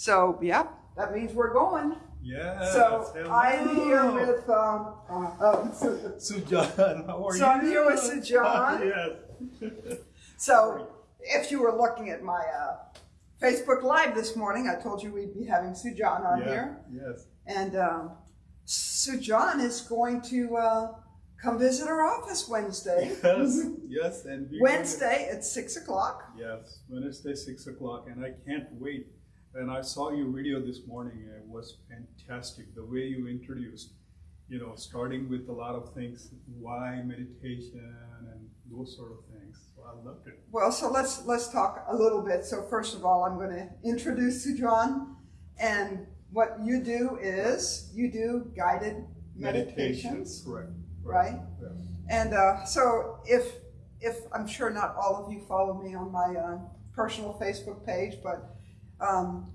So, yep, that means we're going. Yes. So hello. I'm here with um, uh, uh, Sujan. How are So you? I'm here with Sujan. yes. so if you were looking at my uh, Facebook Live this morning, I told you we'd be having Sujan on Yeah, here, Yes. and um, Sujan is going to uh, come visit our office Wednesday. Yes. Yes. And Wednesday at six o'clock. Yes. Wednesday, six o'clock, and I can't wait. And I saw your video this morning. It was fantastic. The way you introduced, you know, starting with a lot of things, why meditation and those sort of things. So I loved it. Well, so let's let's talk a little bit. So first of all, I'm going to introduce Sujan, and what you do is you do guided meditations, Correct. right? Yes. And uh, so if if I'm sure not all of you follow me on my uh, personal Facebook page, but um,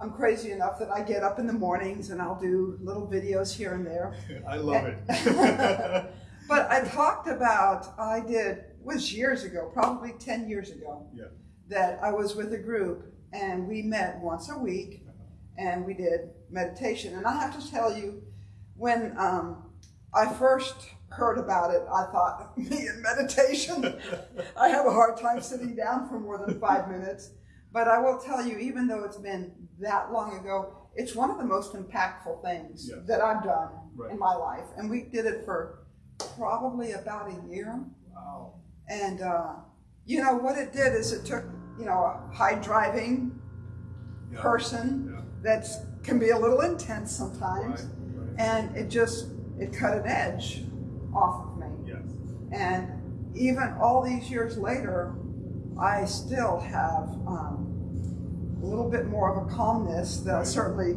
I'm crazy enough that I get up in the mornings and I'll do little videos here and there. I love it. But I talked about I did was years ago, probably ten years ago. yeah. that I was with a group and we met once a week and we did meditation. And I have to tell you, when um, I first heard about it, I thought, me and meditation, I have a hard time sitting down for more than five minutes. But I will tell you, even though it's been that long ago, it's one of the most impactful things Yes. that I've done Right. in my life. And we did it for probably about a year. Wow. And, uh, you know, what it did is it took, you know, a high driving Yeah. person Yeah. that can be a little intense sometimes. Right. Right. And it just, it cut an edge off of me. Yes. And even all these years later, I still have um, a little bit more of a calmness that I certainly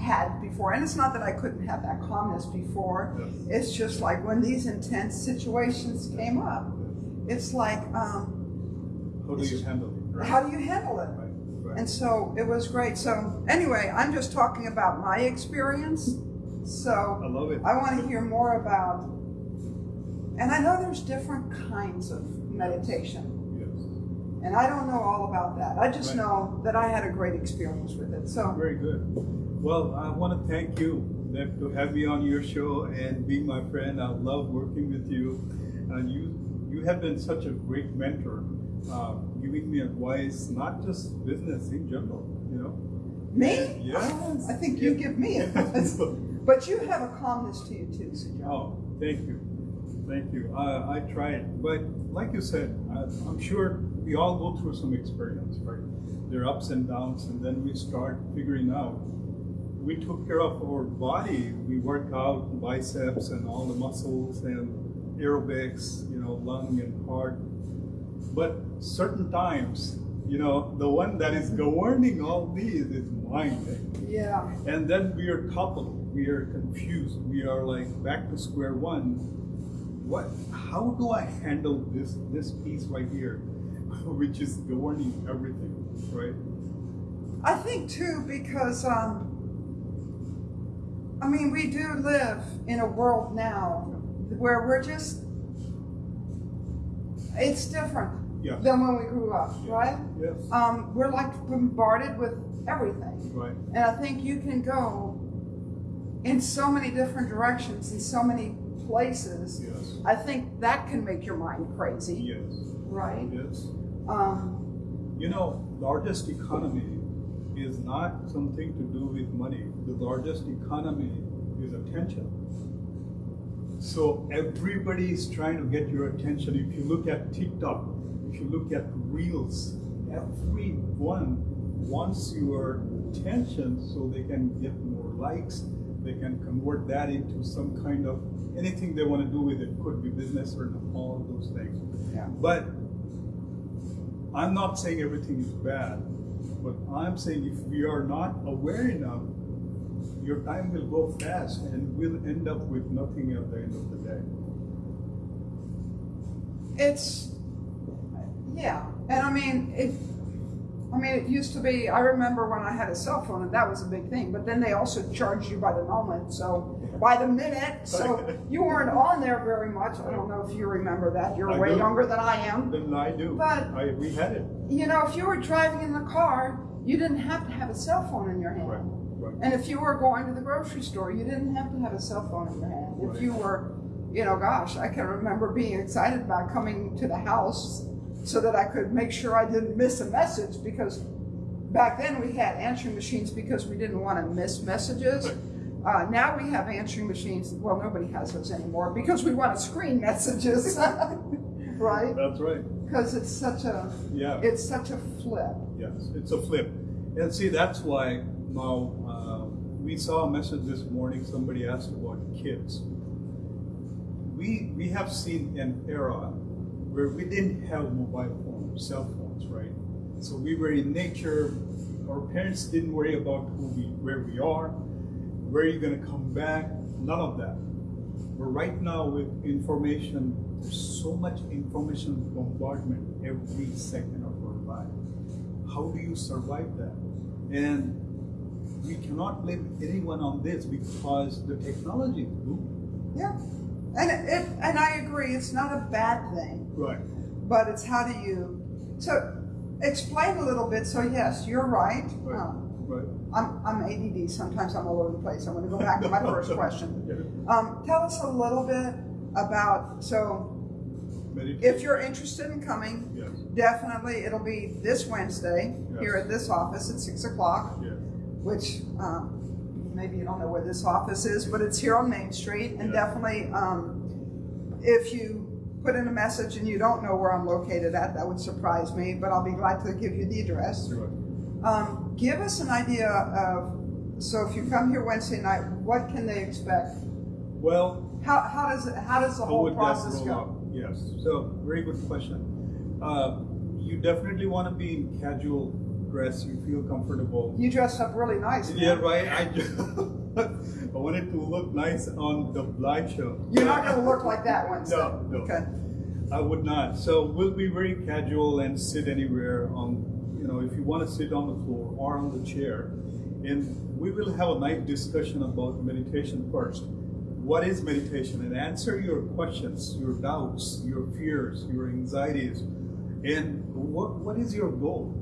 had before. And it's not that I couldn't have that calmness before. Yes. It's just like when these intense situations came up, it's like, um, How do you handle it? Right. how do you handle it? Right. Right. And so it was great. So anyway, I'm just talking about my experience. So I love it. I want to hear more about, and I know there's different kinds of meditation. And I don't know all about that. I just Right. know that I had a great experience with it. So Very good. Well, I want to thank you to have me on your show and be my friend. I love working with you, and you you have been such a great mentor, uh, giving me advice, not just business in general. You know. me, Yes. I think you give me advice. But you have a calmness to you too, Sujat. Oh, thank you, thank you. I, I tried, but like you said, I, I'm sure we all go through some experience, right? There are ups and downs, and then we start figuring out. We took care of our body. We work out biceps and all the muscles and aerobics, you know, lung and heart. But certain times, you know, the one that is governing all these is mind. Yeah. And then we are coupled. We are confused. We are like back to square one. What? How do I handle this this piece right here, which is governing everything, right? I think too because um, I mean we do live in a world now where we're just it's different Yeah. than when we grew up, right? Yes. Um, we're like bombarded with everything, Right. and I think you can go in so many different directions in so many places. Yes. I think that can make your mind crazy, Yes. right? Yes. Um, You know, largest economy is not something to do with money. The largest economy is attention. So everybody is trying to get your attention. If you look at TikTok, if you look at Reels, everyone wants your attention so they can get more likes. They can convert that into some kind of anything they want to do with it. Could be business or all those things. yeah. But I'm not saying everything is bad, but I'm saying if we are not aware enough, your time will go fast and we'll end up with nothing at the end of the day. It's yeah, and I mean if, I mean, it used to be. I remember when I had a cell phone, and that was a big thing. But then they also charged you by the moment, so by the minute. So you weren't on there very much. I don't know if you remember that. You're I way do. younger than I am. Then I do. But- I, we had it. You know, if you were driving in the car you didn't have to have a cell phone in your hand. Right, right. And if you were going to the grocery store, you didn't have to have a cell phone in your hand. If you were, you know, gosh, I can remember being excited about coming to the house so that I could make sure I didn't miss a message because back then we had answering machines because we didn't want to miss messages. Uh, now we have answering machines. Well, nobody has those anymore because we want to screen messages, right? That's right. Because it's such a Yeah. it's such a flip. Yes, it's a flip. And see, that's why now uh, we saw a message this morning. Somebody asked about kids. We we have seen an era where we didn't have mobile phones, cell phones, right? So we were in nature. Our parents didn't worry about who we, where we are, where are you're going to come back. None of that. But right now, with information, there's so much information bombardment every second of our life. How do you survive that? And we cannot blame anyone on this because the technology. Yeah, and it, it and I agree. It's not a bad thing. Right. but it's how do you so explain a little bit so yes you're right Right. um, Right. I'm, I'm ADD sometimes I'm all over the place I'm going to go back to my first question um, tell us a little bit about so if you're interested in coming Yes. definitely it'll be this Wednesday Yes. here at this office at six o'clock Yes. which um, maybe you don't know where this office is, but it's here on Main Street. And definitely, um, if you put in a message and you don't know where I'm located at, that would surprise me, but I'll be glad to give you the address. Right. Um, give us an idea of, so if you come here Wednesday night, what can they expect? Well, How, how does it, how does the whole process go? out? Yes, so very good question. Uh, you definitely want to be in casual dress. You feel comfortable. You dress up really nice. man. Yeah, right. I just I wanted to look nice on the live show. You're not going to look like that Wednesday. No, no. Okay. I would not. So we'll be very casual and sit anywhere on, know, if you want to sit on the floor or on the chair. And we will have a nice discussion about meditation first. What is meditation? And answer your questions, your doubts, your fears, your anxieties. And what, what is your goal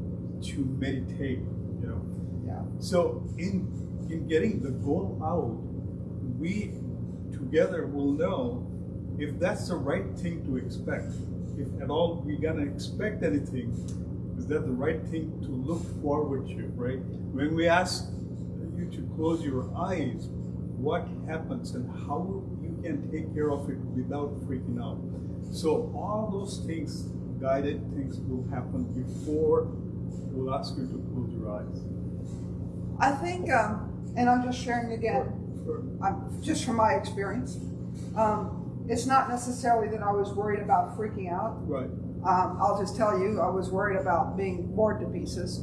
to meditate? You know, Yeah. so in in getting the goal out, we together will know if that's the right thing to expect. If at all we're gonna expect anything, is that the right thing to look forward to, right? When we ask you to close your eyes, what happens and how you can take care of it without freaking out. So all those things, guided things will happen before we'll ask you to close your eyes. I think, um, and I'm just sharing again, Sure. I'm, just from my experience, um, it's not necessarily that I was worried about freaking out. Right. Um, I'll just tell you, I was worried about being bored to pieces.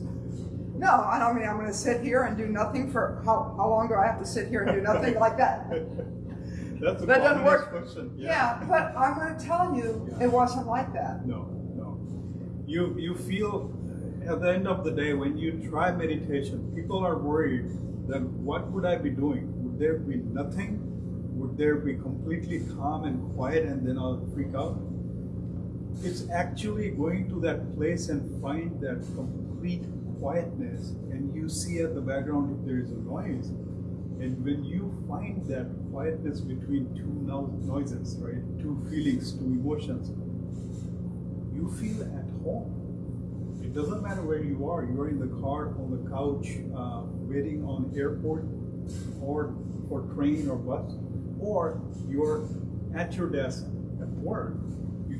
No, I don't mean I'm going to sit here and do nothing for how, how long do I have to sit here and do nothing like that? That's a That doesn't work. question. Yeah, but I'm going to tell you, it wasn't like that. No, no. You you feel at the end of the day when you try meditation, people are worried that what would I be doing? Would there be nothing? Would there be completely calm and quiet and then I'll freak out? It's actually going to that place and find that complete quietness and you see at the background if there is a noise. And when you find that quietness between two no- noises, right? Two feelings, two emotions, you feel at home. It doesn't matter where you are. You're in the car, on the couch, uh, waiting on airport, or for train or bus, or you're at your desk at work.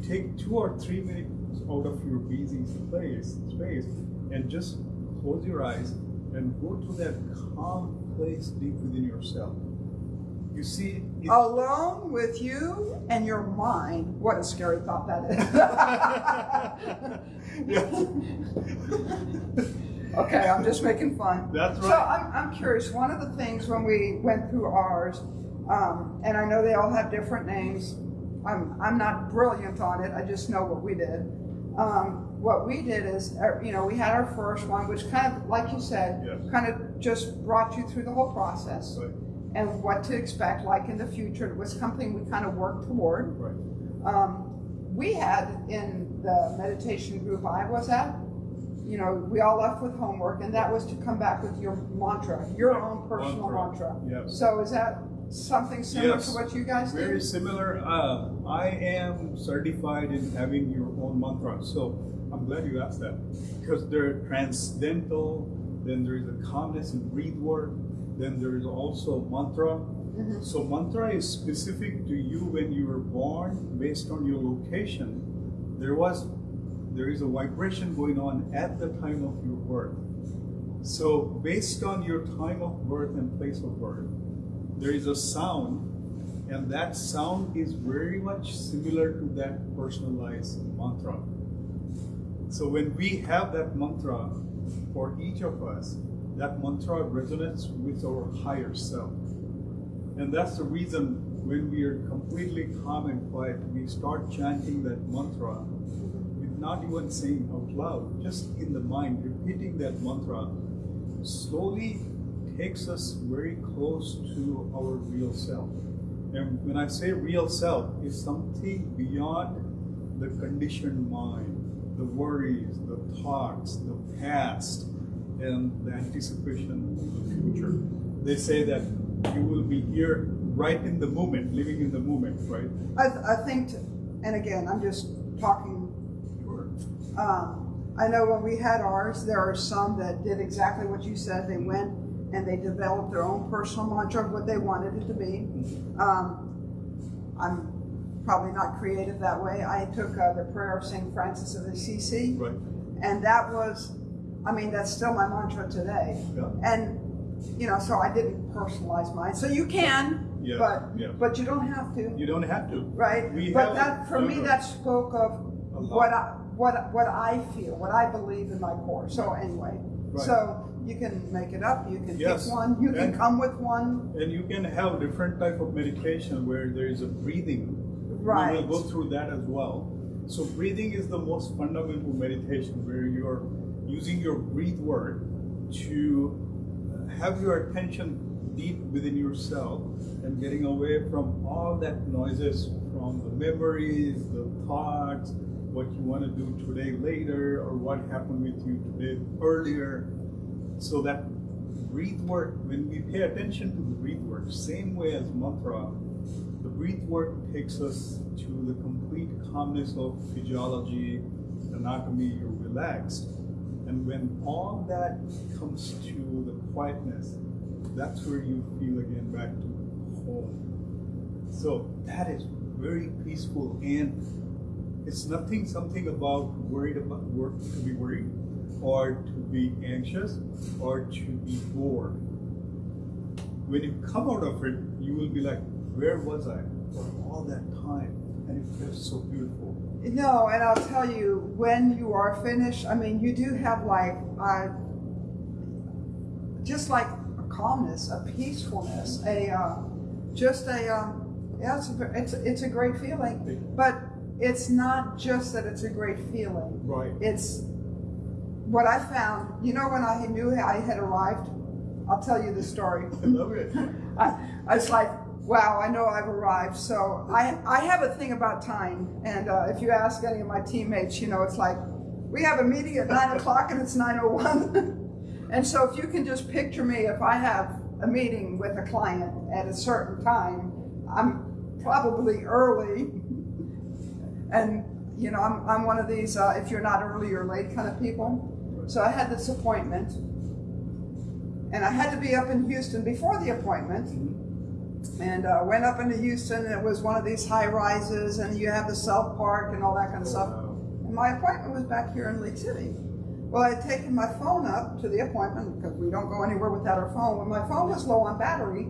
Take two or three minutes out of your busy place, space, and just close your eyes and go to that calm place deep within yourself. You see, Alone with you and your mind. What a scary thought that is. okay, I'm just making fun. That's right. So. I'm, I'm curious. One of the things when we went through ours, um, and I know they all have different names. I'm I'm not brilliant on it. I just know what we did. Um, what we did is, uh, you know, we had our first one, which kind of, like you said, Yes. kind of just brought you through the whole process Right, and what to expect like in the future. It was something we kind of worked toward. right. Um, we had in the meditation group I was at, you know, we all left with homework, and that was to come back with your mantra, your own personal Mantra, mantra. yes. So is that something similar Yes. to what you guys do? Very similar. Uh, I am certified in having your own mantra. So I'm glad you asked that because they're transcendental. Then there is a calmness in breathe work. Then there is also mantra. Mhm. So mantra is specific to you when you were born based on your location. There was, there is a vibration going on at the time of your birth. So based on your time of birth and place of birth, there is a sound, and that sound is very much similar to that personalized mantra. So when we have that mantra for each of us, that mantra resonates with our higher self. And that's the reason when we are completely calm and quiet, we start chanting that mantra with not even saying out loud, just in the mind, repeating that mantra slowly takes us very close to our real self. And when I say real self, it's something beyond the conditioned mind, the worries, the thoughts, the past, and the anticipation of the future. They say that you will be here right in the moment, living in the moment, right? I, th- I think, t- and again, I'm just talking Sure. Um, I know when we had ours, there are some that did exactly what you said. They went and they developed their own personal mantra of what they wanted it to be. Um, I'm probably not creative that way. I took uh, the prayer of St. Francis of Assisi, Right. and that was, I mean, that's still my mantra today. Yeah. And, you know, so I didn't personalize mine. So you can, Yes, but, yes. but you don't have to. You don't have to. Right, We but that, for me, that spoke of what I, what, what I feel, what I believe in my core, so anyway. Right. So, you can make it up, you can pick one, you can come with one, And you can have different type of meditation where there is a breathing. Right. We will go through that as well. So breathing is the most fundamental meditation where you're using your breathe work to have your attention deep within yourself and getting away from all that noises from the memories, the thoughts, what you want to do today later or what happened with you today earlier. So that breathe work, when we pay attention to the breathe work, same way as mantra, the breathe work takes us to the complete calmness of physiology, anatomy, you're relaxed. And when all that comes to the quietness, that's where you feel again back to home. So that is very peaceful and it's nothing something about worried about work to be worried or to be anxious or to be bored. When you come out of it, you will be like, where was I for all that time? And it feels so beautiful. no, and I'll tell you, when you are finished, I mean, you do have like, uh, just like a calmness, a peacefulness, a, uh, just a, um, yeah, it's a, it's, it's a great feeling, but it's not just that it's a great feeling. Right. it's what I found. You know, when I knew I had arrived, I'll tell you the story. I love it. I, I was like, wow, I know I've arrived. So I, I have a thing about time. And uh, if you ask any of my teammates, you know, it's like, we have a meeting at nine o'clock and it's 9.01. and so if you can just picture me, if I have a meeting with a client at a certain time, I'm probably early. And, you know, I'm, I'm one of these, uh, if you're not early, you're late kind of people. So I had this appointment. And I had to be up in Houston before the appointment. And uh, went up into Houston, and it was one of these high rises, and you have the South Park and all that kind of stuff. And my appointment was back here in League City. Well, I had taken my phone up to the appointment because we don't go anywhere without our phone. When my phone was low on battery,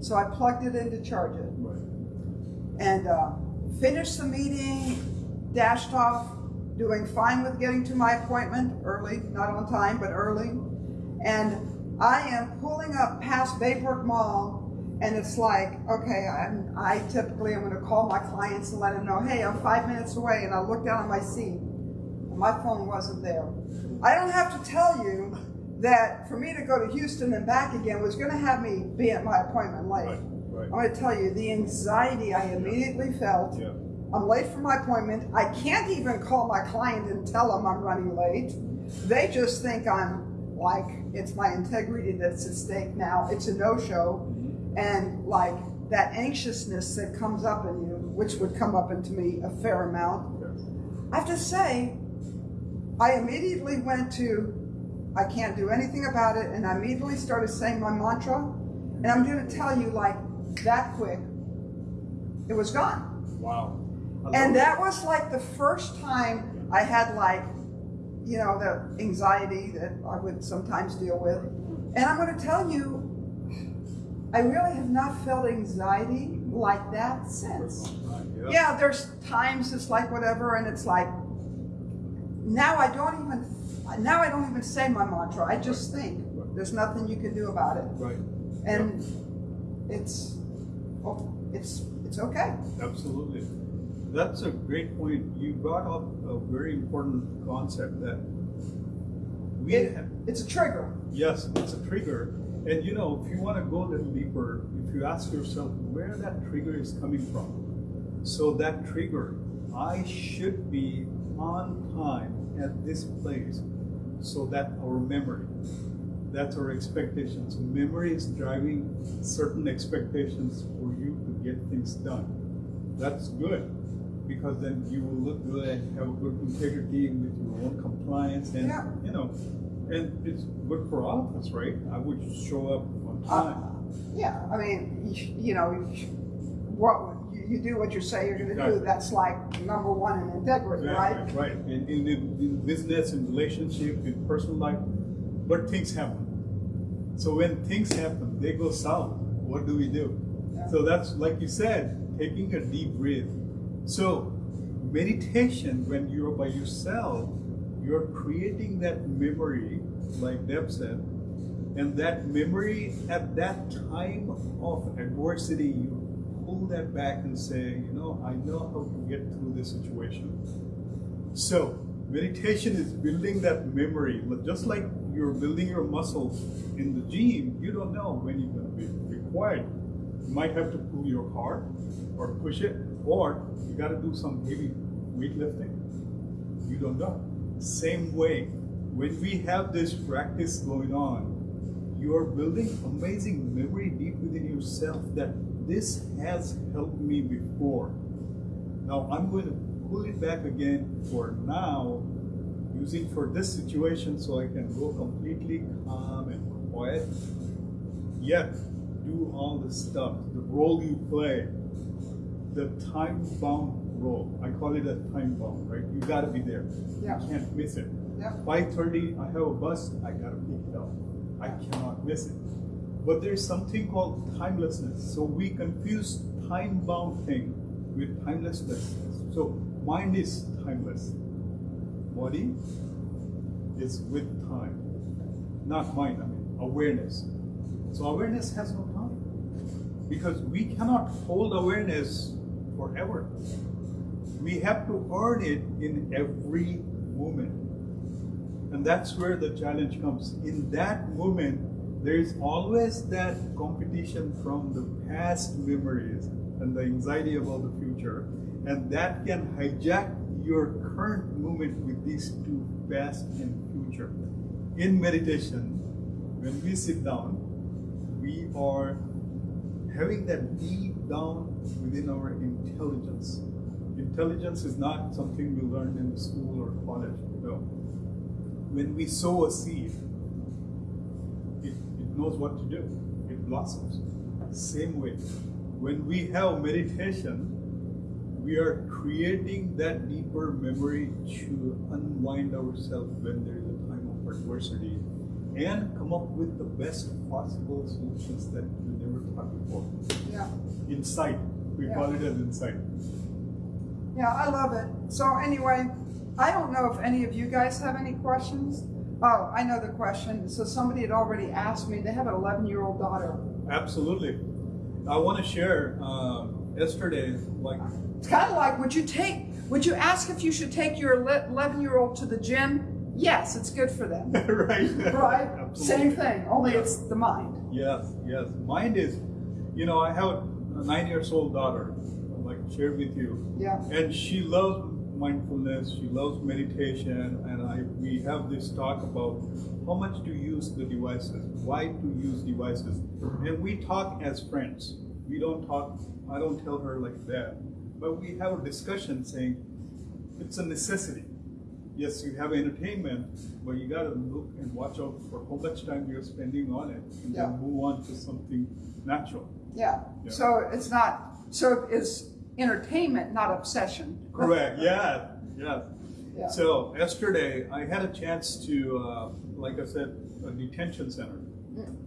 so I plugged it in to charge it Right. and uh, finished the meeting, dashed off, doing fine with getting to my appointment early, not on time, but early. And I am pulling up past Baybrook Mall, and it's like, okay, I'm, I typically am going to call my clients and let them know, hey, I'm five minutes away, and I look down at my seat, my phone wasn't there. I don't have to tell you that for me to go to Houston and back again was going to have me be at my appointment late. Right. Right. I'm going to tell you the anxiety I immediately felt. Yeah. I'm late for my appointment. I can't even call my client and tell them I'm running late. They just think I'm like it's my integrity that's at stake now. It's a no-show, and like that anxiousness that comes up in you, which would come up into me a fair amount. I have to say, I immediately went to, I can't do anything about it, and I immediately started saying my mantra. And I'm going to tell you, like that quick, it was gone. Wow. And that was like the first time I had like, you know, the anxiety that I would sometimes deal with. And I'm going to tell you, I really have not felt anxiety like that since. Yeah. Yeah, there's times it's like whatever, and it's like now I don't even now I don't even say my mantra. I just think there's nothing you can do about it, Right. and it's oh, it's it's okay. Absolutely. That's a great point. You brought up a very important concept that we It, have, it's a trigger. yes, it's a trigger. And you know, if you want to go a little deeper, if you ask yourself where that trigger is coming from, so that trigger, I should be on time at this place, so that our memory, that's our expectations. Memory is driving certain expectations for you to get things done. That's good because then you will look good and have a good integrity with your own compliance and Yeah. you know, and it's good for all of us, right? I would show up on Uh, time. yeah, I mean, you, you know, what you, you do what you say you're going to do. That's like number one in integrity, right? right, right. In, in, in business, in relationship, in personal life, but things happen. So when things happen, they go south. What do we do? Yeah. So that's like you said, taking a deep breath. So meditation, when you're by yourself, you're creating that memory, like Deb said, and that memory at that time of adversity, you pull that back and say, you know, I know how to get through this situation. So, meditation is building that memory. But Just like you're building your muscles in the gym, you don't know when you're going to be required. You might have to pull your car or push it, or you got to do some heavy weightlifting. You don't know. Same way, when we have this practice going on, you are building amazing memory deep within yourself that this has helped me before. Now I'm going to pull it back again for now, using for this situation so I can go completely calm and quiet. Yet do all the stuff, the role you play, the time bound role. I call it a time bound, right? You gotta be there. Yeah. You can't miss it. Yeah. 5.30, I have a bus, I gotta pick it up. I cannot miss it. But there's something called timelessness. So we confuse time-bound thing with timelessness. So mind is timeless. Body is with time. Not mind, I mean awareness. So awareness has no time. Because we cannot hold awareness forever. We have to earn it in every moment. And that's where the challenge comes. In that moment, there is always that competition from the past memories and the anxiety about the future. And that can hijack your current moment with these two past and future. In meditation, when we sit down, we are having that deep down within our intelligence. Intelligence is not something we learned in the school or college. No. When we sow a seed, it, it knows what to do. It blossoms. Same way. When we have meditation, we are creating that deeper memory to unwind ourselves when there is a time of adversity and come up with the best possible solutions that we never thought before. Yeah. Insight. We Yeah. call it as insight. Yeah, I love it. So anyway, I don't know if any of you guys have any questions. Oh, I know the question. So somebody had already asked me. They have an 11-year-old daughter. Absolutely. I want to share. Uh, yesterday, like It's kind of like, would you take? Would you ask if you should take your 11-year-old to the gym? Yes, it's good for them. right, Right? Absolutely. Same thing. Only Yeah. it's the mind. Yes, yes. Mind is, you know, I have a nine years old daughter, like shared with you, Yeah. and she loves mindfulness. She loves meditation, and I we have this talk about how much to use the devices, why to use devices, and we talk as friends. We don't talk. I don't tell her like that, but we have a discussion saying it's a necessity. Yes, you have entertainment, but you gotta look and watch out for how much time you're spending on it, and Yeah. then move on to something natural. Yeah, Yeah. so it's not, so it's entertainment, not obsession. Correct. Yeah. Yeah. Yeah. So yesterday, I had a chance to, uh, like I said, a detention center,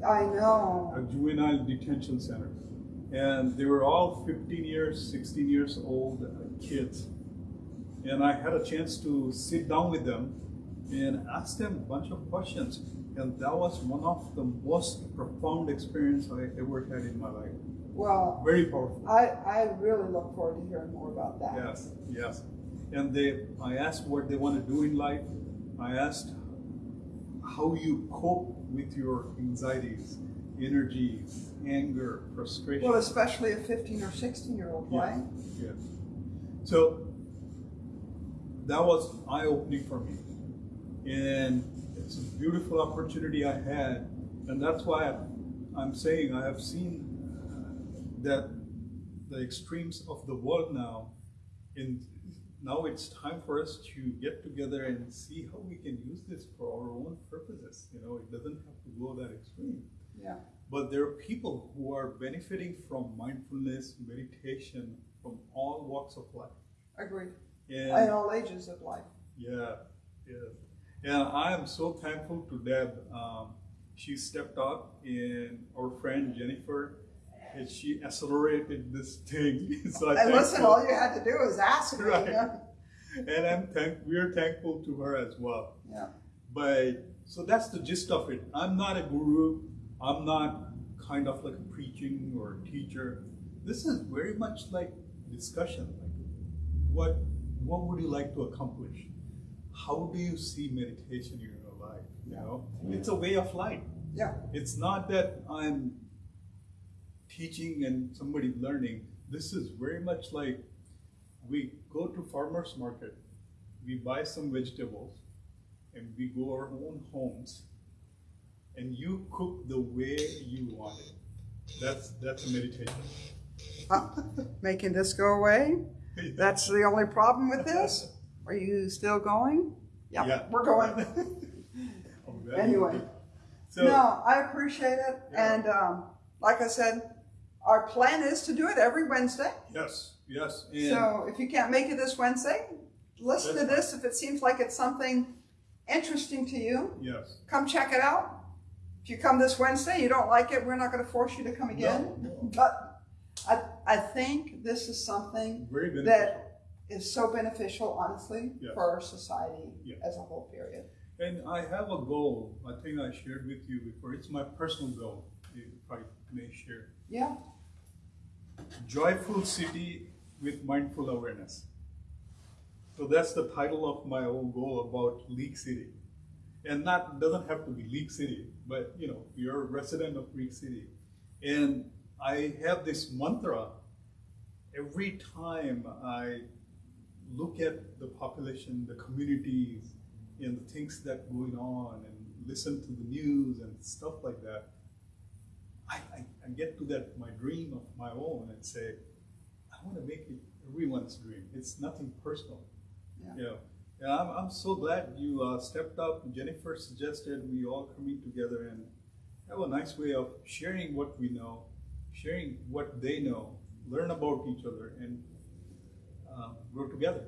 I know. a juvenile detention center, and they were all 15 years, 16 years old uh, kids, and I had a chance to sit down with them and ask them a bunch of questions, and that was one of the most profound experience I ever had in my life. Well, Very powerful. I, I really look forward to hearing more about that. Yes, yes. And they, I asked what they want to do in life. I asked how you cope with your anxieties, energies, anger, frustration. Well, especially a fifteen or sixteen year old, Yeah. right? Yes. So that was eye opening for me. And it's a beautiful opportunity I had. And that's why I'm saying I have seen uh, that the extremes of the world now, in now it's time for us to get together and see how we can use this for our own purposes. You know, it doesn't have to go that extreme. Yeah. But there are people who are benefiting from mindfulness, meditation, from all walks of life. Agreed. And In all ages of life. yeah, yeah. And I am so thankful to Deb. Um, she stepped up, and our friend Jennifer, and she accelerated this thing. so I'm And listen, all you had to do was ask me. Right. you know? and I'm thank. We're thankful to her as well. Yeah. But so that's the gist of it. I'm not a guru. I'm not kind of like a preaching or a teacher. This is very much like discussion. Like, what what would you like to accomplish? How do you see meditation in your life? You know, it's a way of life. Yeah. It's not that I'm teaching and somebody learning. This is very much like we go to farmers market, we buy some vegetables, and we go our own homes, and you cook the way you want it. That's that's a meditation. Uh, making this go away? That's the only problem with this? Are you still going? Yeah, Yeah. we're going. Oh, Anyway. So no, I appreciate it. Yeah. And um, like I said, our plan is to do it every Wednesday. yes, yes, and So if you can't make it this Wednesday, listen to this. If it seems like it's something interesting to you, yes. come check it out. If you come this Wednesday, you don't like it, we're not going to force you to come again. No, no. But I, I think this is something Very that is so beneficial, honestly, Yes. for our society Yeah. as a whole period. And I have a goal. I think I shared with you before. It's my personal goal. If I may share. Yeah, Joyful City with Mindful Awareness. So that's the title of my own goal about League City. And not doesn't have to be League City, but you know, you're a resident of League City. And I have this mantra every time I look at the population, the communities, and the things that going on and listen to the news and stuff like that. I, I, I get to that my dream of my own and say, I want to make it everyone's dream. It's nothing personal. Yeah. You know, and I'm, I'm so glad you uh, stepped up. Jennifer suggested we all coming together and have a nice way of sharing what we know, sharing what they know, learn about each other, and uh, grow together.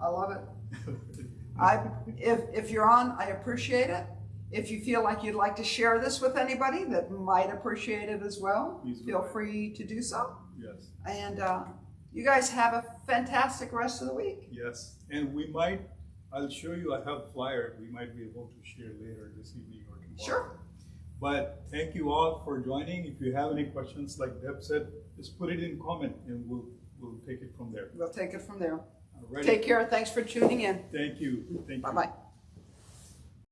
I love it. I, if, if you're on, I appreciate it. If you feel like you'd like to share this with anybody that might appreciate it as well, Please feel free to do so. yes. And uh, you guys have a fantastic rest of the week. Yes, and we might, I'll show you, I have a flyer, we might be able to share later this evening or tomorrow. Sure. But thank you all for joining. If you have any questions, like Deb said, just put it in comment and we'll, we'll take it from there. We'll take it from there. Alrighty. Take care. Thanks for tuning in. Thank you, thank you. Bye bye.